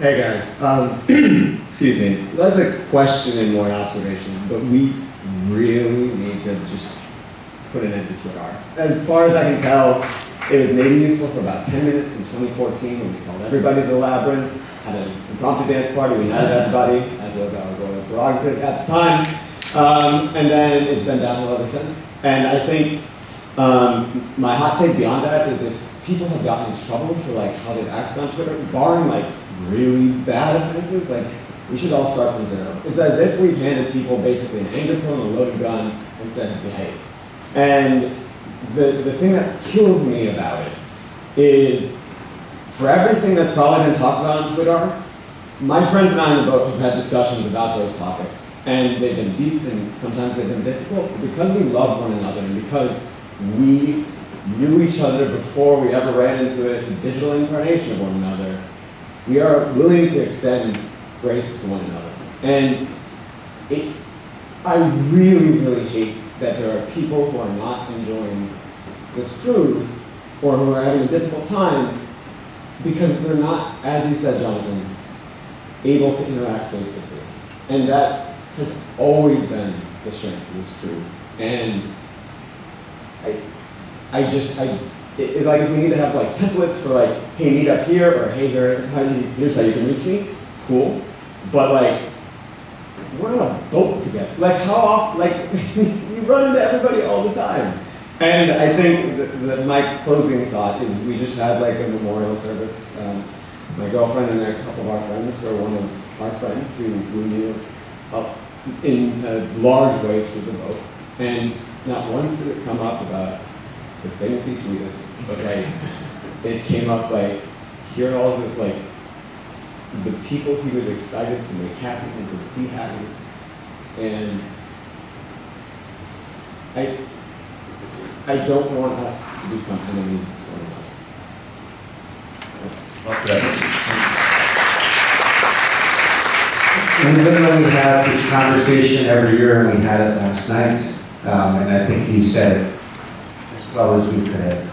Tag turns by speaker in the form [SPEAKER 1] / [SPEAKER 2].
[SPEAKER 1] Hey guys, um, excuse me. That's a question and more an observation, but we really need to just put an end to Twitter. As far as I can tell, it was maybe useful for about 10 minutes in 2014 when we called everybody to the labyrinth, had an impromptu dance party, we united everybody, as was our royal prerogative at the time. Um, and then it's been downhill ever since. And I think um, my hot take beyond that is if people have gotten in trouble for like how they've acted on Twitter, barring like really bad offenses, like we should all start from zero. It's as if we've handed people basically an anger pill and a loaded gun and said, behave. And the, the thing that kills me about it is for everything that's probably been talked about on Twitter, my friends and I in the boat have had discussions about those topics. And they've been deep and sometimes they've been difficult. But because we love one another and because we knew each other before we ever ran into a digital incarnation of one another, we are willing to extend grace to one another. And it, I really, really hate that there are people who are not enjoying this cruise or who are having a difficult time because they're not, as you said, Jonathan, able to interact face to face. And that has always been the strength of this cruise. And I, I just, I, it, it, like if we need to have like templates for like, hey, meet up here, or hey, here, here's how you can reach me, cool. But like, we're on a boat together. Like how often, like we run into everybody all the time. And I think that, my closing thought is we just had like a memorial service. Um, my girlfriend and a couple of our friends were one of our friends who we knew up in a large way through the boat. And not once did it come up about the things he tweeted, but like it came up like hearing all of the like the people he was excited to make happy and to see happy. And I I don't want us to become enemies to one another.
[SPEAKER 2] And then though we have this conversation every year, and we had it last night, um, and I think you said it